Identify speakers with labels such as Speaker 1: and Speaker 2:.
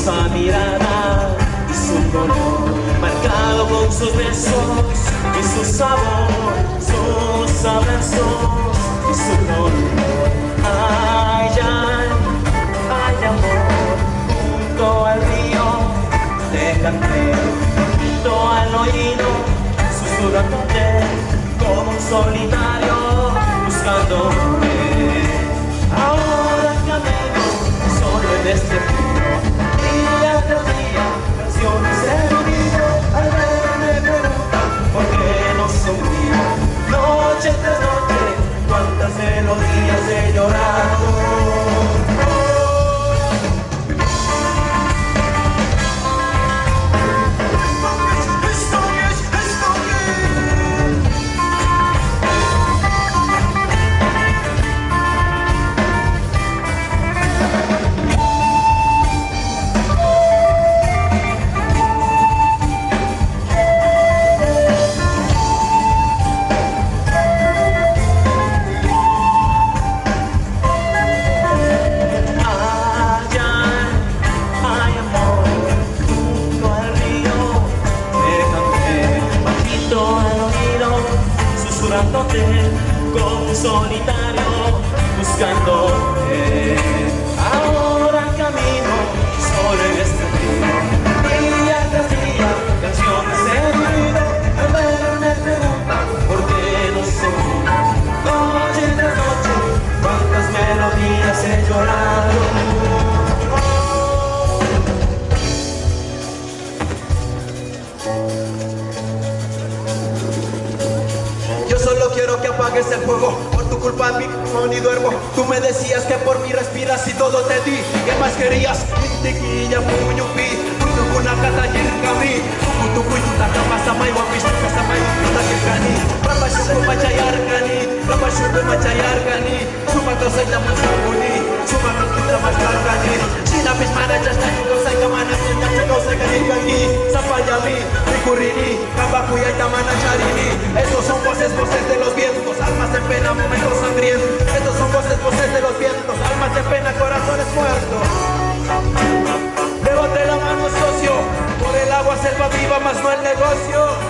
Speaker 1: esa mirada y su color, marcado con sus besos y su sabor, sus abrazos y su dolor. Ay, ay, ay, amor, junto al río te canté, junto al oído, susurrándote como un solitario buscando Ahora camino solo en este
Speaker 2: solitario, buscándote. Apagues el fuego Por tu culpa mi no ni duermo. Tú me decías que por mí respiras y todo te di. ¿Qué más querías? Intiquilla, puñupi Tukuna kata jirkami Tuku tuku yuta kapasa mai wapis Kapasa mai yuta kekani Rapa syukur macayar kani Rapa syukur macayar kani Cuma kau saja mensambuni Cuma kau kita maskar kani Sinapis mana jasta kau saya kemana Sejak kau saya kani kaki Sapa jami Rikurini Kabaku ya tamana charini. Estos son voces, voces de los vientos Almas en pena, momentos sangrientos. Estos son voces, voces de los vientos Almas en pena, corazones muertos. Levante la mano socio Por el agua selva viva más no el negocio